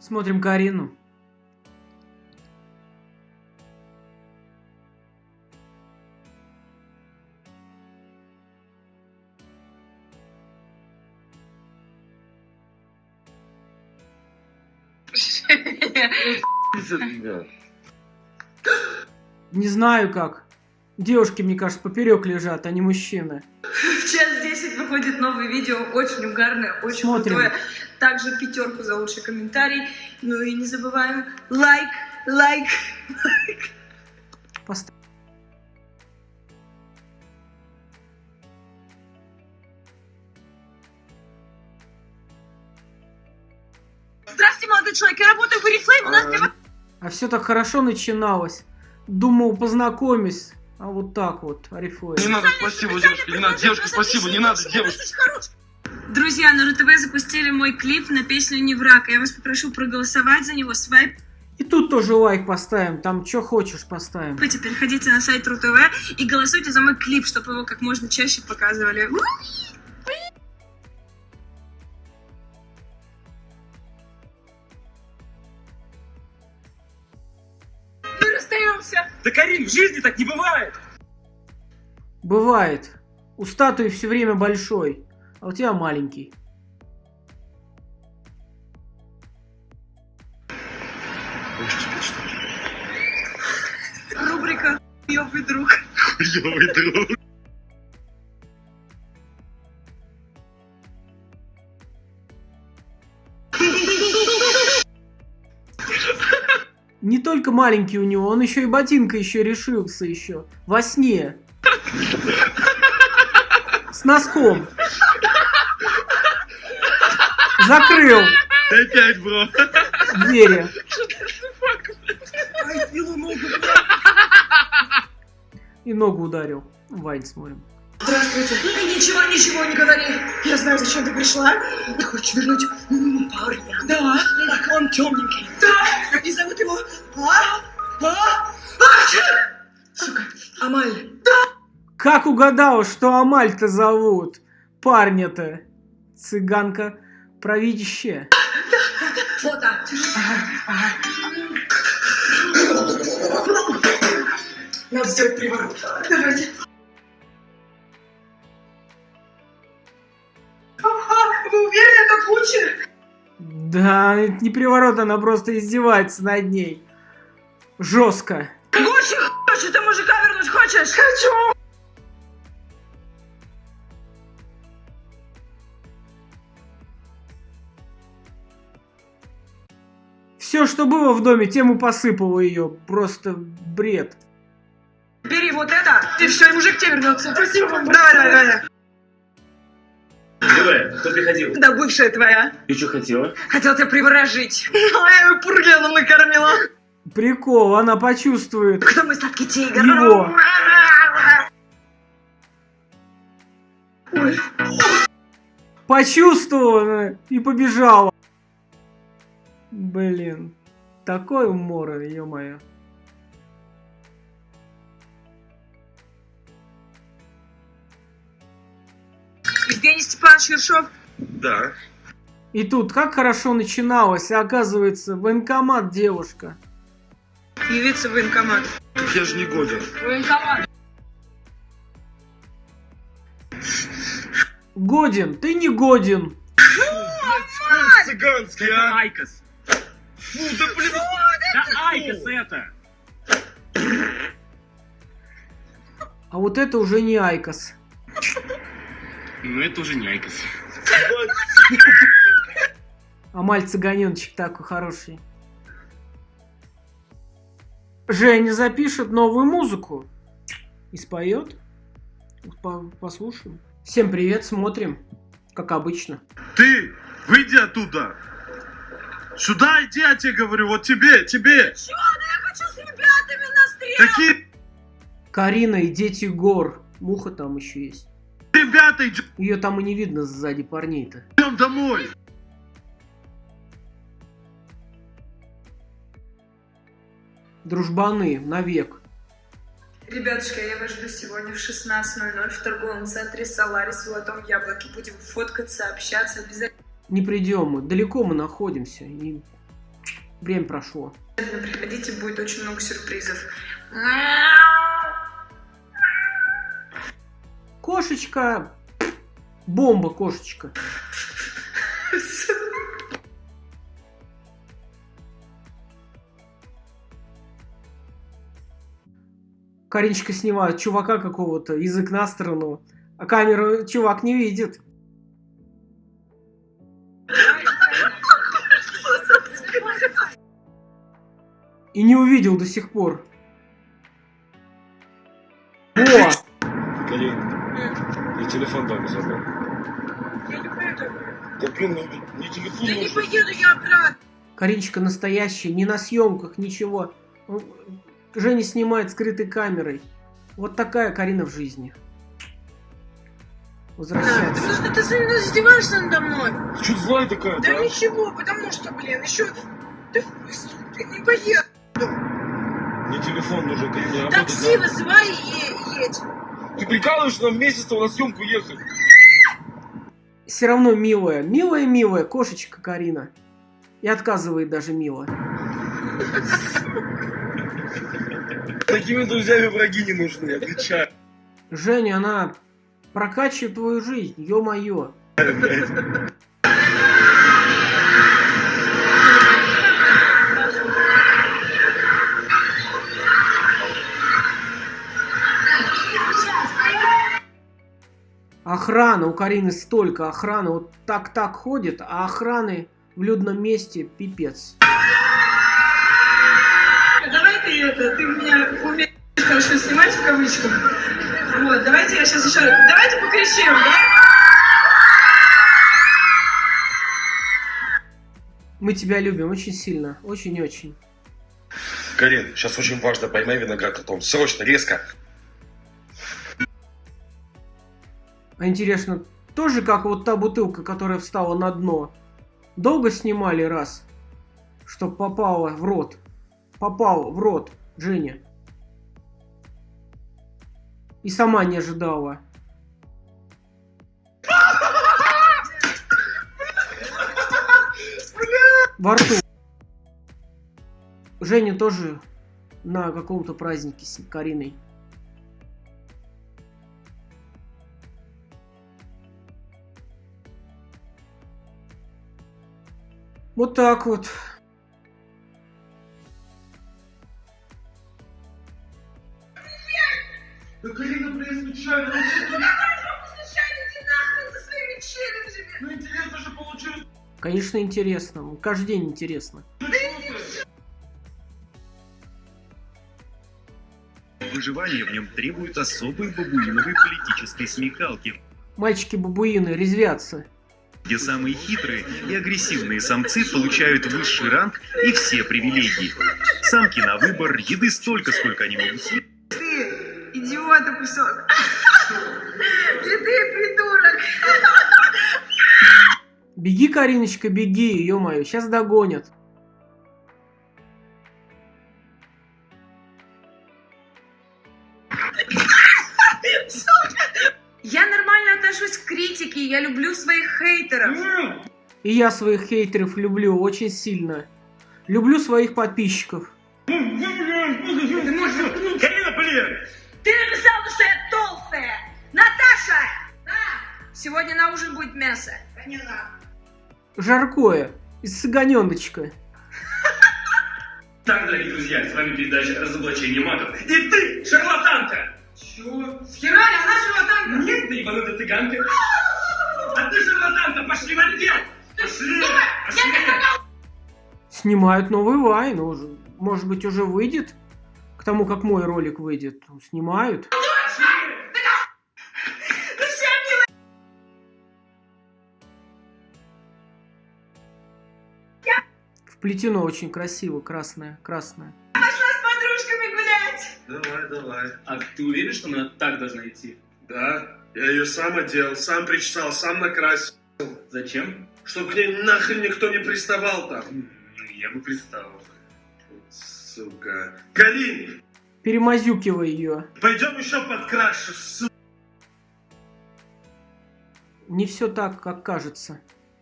Смотрим Карину. Не знаю как. Девушки, мне кажется, поперек лежат, а не мужчины. В час 10 выходит новое видео, очень угарное, очень Смотрим. крутое. Также пятерку за лучший комментарий. Ну и не забываем лайк, лайк. Поставь. Здравствуйте, молодой человек, я работаю в Oriflame, у нас для А все так хорошо начиналось. Думал, познакомюсь. А вот так вот, Арифлейм. Не надо, спасибо, девушка, не надо, девушка, спасибо, не надо, девушка. Друзья, на РТВ запустили мой клип на песню «Не враг». Я вас попрошу проголосовать за него. Свайп И тут тоже лайк поставим. Там что хочешь поставим. Теперь ходите на сайт РУ-ТВ и голосуйте за мой клип, чтобы его как можно чаще показывали. Да, Карин, в жизни так не бывает. Бывает. У статуи все время большой, а у тебя маленький. Что ли? Рубрика «Ёбый друг». Хуёвый друг. Только маленький у него, он еще и ботинка еще решился еще. Во сне. С носком. Закрыл Опять, бро. двери. И ногу ударил. Вайн смотрим. Здравствуйте. Ничего, ничего не говори. Я знаю, зачем ты пришла. Ты хочешь вернуть парня. Да. Так, он темненький. Да. А? А? Сука, Амаль. Как угадал, что Амаль-то зовут? Парня-то. Цыганка провидящая. Фото. Надо сделать приворот. Давайте. Ага, вы уверены, это лучше? Да, это не приворот, она просто издевается над ней. Жестко. Гуччи, хочешь, ты мужика вернуть хочешь? Хочу. Все, что было в доме, тем и посыпало ее. Просто бред. Бери вот это, и все, и мужик тебе вернется. Спасибо вам. Давай, давай, давай. Давай, кто приходил? Да бывшая твоя. Ты что хотела? Хотел тебя приворожить. А я ее пургеном накормила. Прикол, она почувствует Кто мой сладкий тигр? его. Ой, Почувствовала и побежала. Блин. Такой умор, ё-моё. Евгений Степанович Ершов. Да. И тут как хорошо начиналось, оказывается, военкомат девушка. Явиться в военкомат. Я же не годен. Военкомат. Годен, ты не годен. Цыганский, Это а? IQOS. Фу, да блин. Да IQOS это. А вот это уже не IQOS. Ну это уже не IQOS. Амаль цыганеночек такой хороший. Женя запишет новую музыку. И споет. По- послушаем. Всем привет, смотрим. Как обычно. Ты, выйди оттуда. Сюда иди, я тебе говорю, вот тебе, тебе. Чё? Да я хочу с ребятами на стрел. Какие Карина и дети гор. Муха там еще есть. ребята, Ее там и не видно сзади парней-то. идем домой. Дружбаны, навек. Ребятушки, я вас жду сегодня в 16.00 в торговом центре Соларис в Золотом Яблоке. Будем фоткаться, общаться обязательно. Не придем мы. Далеко мы находимся. И Время прошло. Приходите, будет очень много сюрпризов. Кошечка. Бомба, кошечка. Каринчика снимает чувака какого-то, язык на сторону, а камеру чувак не видит. И не увидел до сих пор. О! Карин, я телефон дома забыл. Я не поеду. Да блин, ну не телефон Да не поеду я обратно. Каринчика настоящая, не на съемках, ничего. Женя снимает скрытой камерой. Вот такая Карина в жизни. Да, Возвращаться. потому что ты издеваешься надо мной. Ты что злая такая, Да да? ничего, потому что, блин, еще... Ты, ты не поеду. Мне телефон нужен, я работать Такси надо. вызывай и е- едь. Ты прикалываешься нам месяц на съемку ехать? Все равно милая, милая-милая кошечка Карина. И отказывает даже мило. Такими друзьями враги не нужны, отвечаю. Женя, она прокачивает твою жизнь, ё-моё. Охрана, у Карины столько охраны, вот так-так ходит, а охраны в людном месте пипец. Это, ты меня умеешь хорошо снимать в кавычках. Вот, давайте я сейчас еще... Давайте покричим, да? Мы тебя любим очень сильно, очень-очень. Карин, сейчас очень важно, поймай виноград потом. Срочно, резко. А интересно, тоже как вот та бутылка, которая встала на дно. Долго снимали раз, чтоб попала в рот. Попал в рот, Женя. И сама не ожидала. Во рту. Женя тоже на каком-то празднике с Кариной. Вот так вот. Да Карина, блин, случайно. Случайно иди нахрен со своими челленджами. Ну интересно же получилось. Конечно, интересно. Ну, Каждый день интересно. Выживание в нем требует особой бабуиновой политической смекалки, Мальчики-бабуины резвятся. где самые хитрые и агрессивные самцы получают высший ранг и все привилегии. Самки на выбор, еды столько, сколько они могут съесть. Ты, идиота кусок. Где ты, придурок? Беги, Кариночка, беги, ё-моё, сейчас догонят. Я нормально отношусь к критике, я люблю своих хейтеров. И я своих хейтеров люблю очень сильно. Люблю своих подписчиков. Ты можешь. Карина, блин! Сегодня на ужин будет мясо. Надо. Жаркое. Из цыганёночка. Так, дорогие друзья, с вами передача «Разоблачение магов». И ты, шарлатанка! Чего? Схерали, она шарлатанка? Нет, ты ебанутая цыганка. А ты шарлатанка, пошли в отдел! Пошли! Пошли! Снимают новый вайн. Уже, может быть, уже выйдет? К тому, как мой ролик выйдет. Снимают. Вплетено очень красиво, красное, красное. Пошла с подружками гулять. Давай, давай. А ты уверен, что она так должна идти? Да, я ее сам одел, сам причесал, сам накрасил. Зачем? Чтоб к ней нахрен никто не приставал там. Я бы представил. Сука. Карин, Перемазюкивай ее. пойдем еще подкрашу, сука. Не все так, как кажется.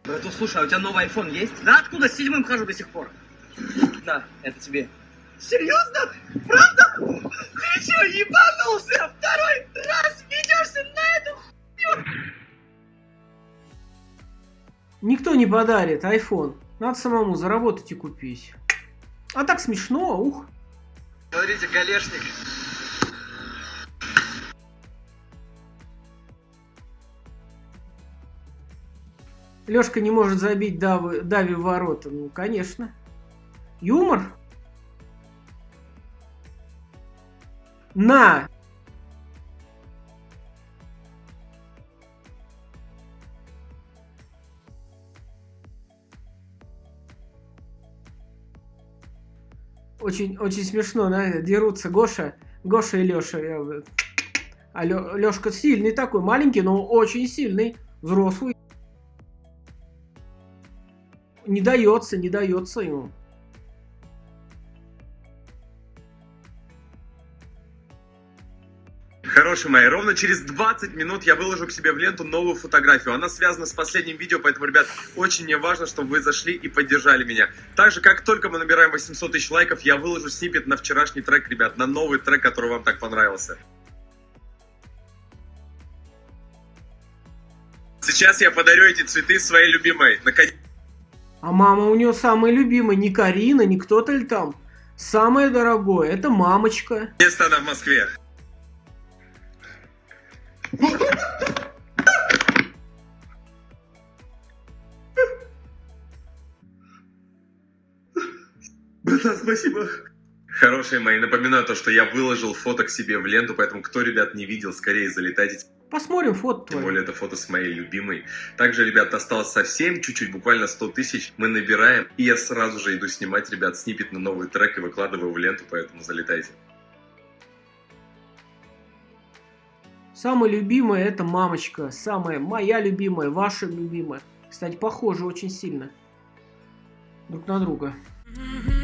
Брату, слушай, а у тебя новый iPhone есть? Да откуда? С седьмым хожу до сих пор. На, это тебе. Серьезно? Правда? Ты что, ебанулся? Второй раз ведешься на эту Никто не подарит iPhone. Надо самому заработать и купить. А так смешно, ух. Смотрите, галешник. Лешка не может забить Давы, Дави в ворота. Ну, конечно. Юмор? На! Очень, очень смешно, да, дерутся Гоша, Гоша и Леша. А Лешка сильный такой, маленький, но очень сильный, взрослый. Не дается, не дается ему. Хорошие мои, ровно через 20 минут я выложу к себе в ленту новую фотографию. Она связана с последним видео, поэтому, ребят, очень мне важно, чтобы вы зашли и поддержали меня. Также, как только мы набираем 800 тысяч лайков, я выложу снипет на вчерашний трек, ребят, на новый трек, который вам так понравился. Сейчас я подарю эти цветы своей любимой. Наконец... А мама у нее самая любимая, не Карина, не кто-то ли там. Самое дорогое, это мамочка. Место она в Москве. Братан, спасибо. Хорошие мои, напоминаю то, что я выложил фото к себе в ленту, поэтому кто, ребят, не видел, скорее залетайте. Посмотрим фото Тем более это фото с моей любимой. Также, ребят, осталось совсем чуть-чуть, буквально 100 тысяч мы набираем. И я сразу же иду снимать, ребят, снипет на новый трек и выкладываю в ленту, поэтому залетайте. Самая любимая это мамочка. Самая моя любимая, ваша любимая. Кстати, похожи очень сильно друг на друга. Mm-hmm.